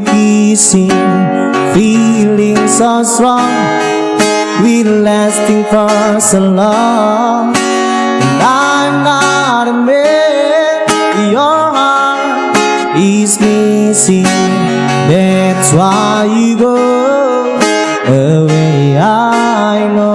kissing Feeling so strong. We lasting for so long. And I'm not a man Your heart is missing. That's why you go away. I know